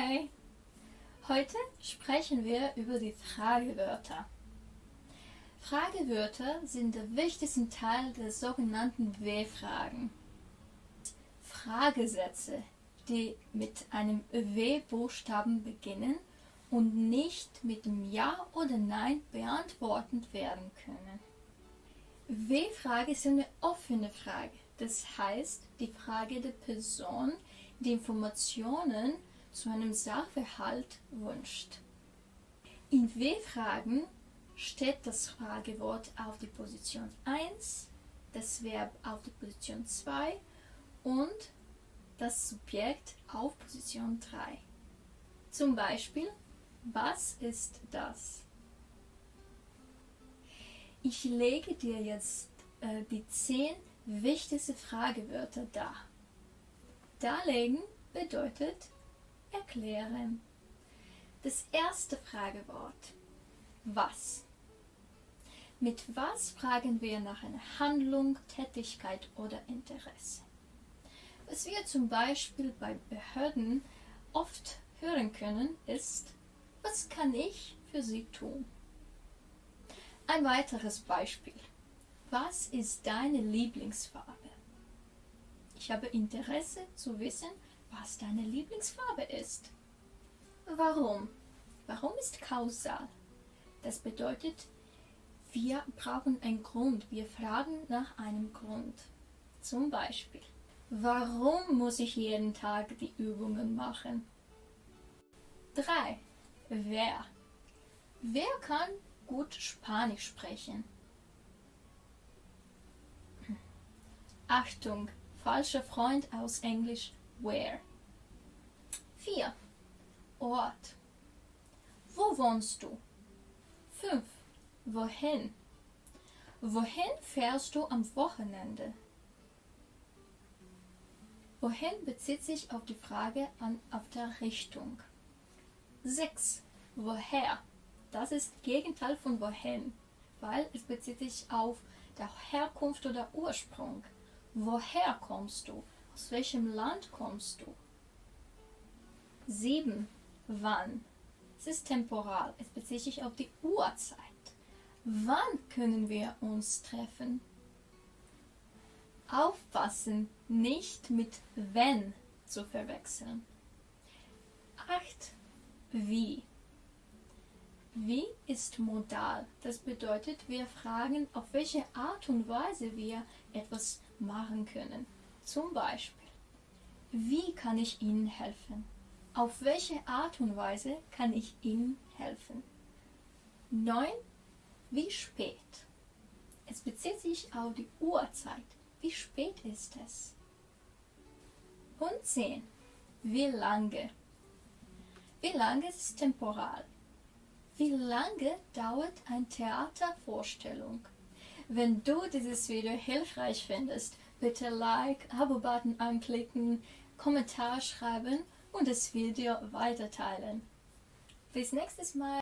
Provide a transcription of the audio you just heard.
Hi! Heute sprechen wir über die Fragewörter. Fragewörter sind der wichtigste Teil der sogenannten W-Fragen. Fragesätze, die mit einem W-Buchstaben beginnen und nicht mit dem Ja oder Nein beantwortet werden können. W-Frage ist eine offene Frage, das heißt die Frage der Person, die Informationen zu einem Sachverhalt wünscht. In W-Fragen steht das Fragewort auf die Position 1, das Verb auf die Position 2 und das Subjekt auf Position 3. Zum Beispiel, was ist das? Ich lege dir jetzt äh, die 10 wichtigsten Fragewörter dar. Darlegen bedeutet erklären. Das erste Fragewort. Was? Mit was fragen wir nach einer Handlung, Tätigkeit oder Interesse? Was wir zum Beispiel bei Behörden oft hören können, ist, was kann ich für Sie tun? Ein weiteres Beispiel. Was ist deine Lieblingsfarbe? Ich habe Interesse zu wissen, was deine Lieblingsfarbe ist. Warum? Warum ist kausal? Das bedeutet, wir brauchen einen Grund. Wir fragen nach einem Grund. Zum Beispiel, warum muss ich jeden Tag die Übungen machen? 3. Wer? Wer kann gut Spanisch sprechen? Achtung, falscher Freund aus Englisch where. 4. Ort. Wo wohnst du? 5. Wohin? Wohin fährst du am Wochenende? Wohin bezieht sich auf die Frage an auf der Richtung. 6. Woher? Das ist Gegenteil von wohin, weil es bezieht sich auf der Herkunft oder Ursprung. Woher kommst du? Aus welchem Land kommst du? 7. Wann? Es ist temporal. Es bezieht sich auf die Uhrzeit. Wann können wir uns treffen? Aufpassen, nicht mit wenn zu verwechseln. 8. Wie? Wie ist modal? Das bedeutet, wir fragen, auf welche Art und Weise wir etwas machen können. Zum Beispiel, wie kann ich Ihnen helfen? Auf welche Art und Weise kann ich Ihnen helfen? 9. Wie spät? Es bezieht sich auf die Uhrzeit. Wie spät ist es? Und 10. Wie lange? Wie lange ist temporal? Wie lange dauert eine Theatervorstellung? Wenn du dieses Video hilfreich findest, bitte Like, Abo-Button anklicken, Kommentar schreiben und das Video weiterteilen. Bis nächstes Mal!